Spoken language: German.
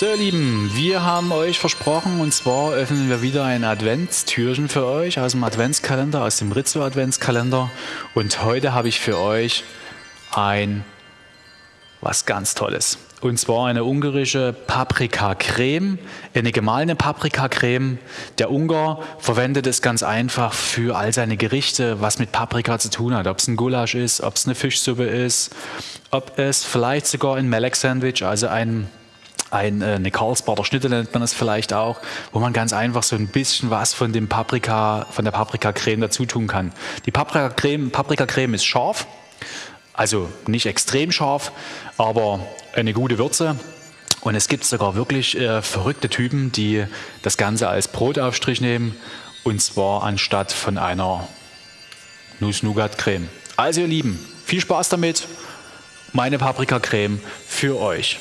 So ihr Lieben, wir haben euch versprochen und zwar öffnen wir wieder ein Adventstürchen für euch aus dem Adventskalender, aus dem Rizzo Adventskalender und heute habe ich für euch ein was ganz Tolles. Und zwar eine ungarische Paprikacreme, eine gemahlene Paprikacreme. Der Ungar verwendet es ganz einfach für all seine Gerichte, was mit Paprika zu tun hat. Ob es ein Gulasch ist, ob es eine Fischsuppe ist, ob es vielleicht sogar ein Melek-Sandwich, also ein ein, äh, eine Karlsbader Schnitte nennt man es vielleicht auch, wo man ganz einfach so ein bisschen was von dem Paprika, von der Paprikacreme dazu tun kann. Die Paprikacreme, Paprikacreme ist scharf, also nicht extrem scharf, aber eine gute Würze. Und es gibt sogar wirklich äh, verrückte Typen, die das Ganze als Brotaufstrich nehmen. Und zwar anstatt von einer Nuss-Nougat-Creme. Also ihr Lieben, viel Spaß damit. Meine Paprikacreme für euch.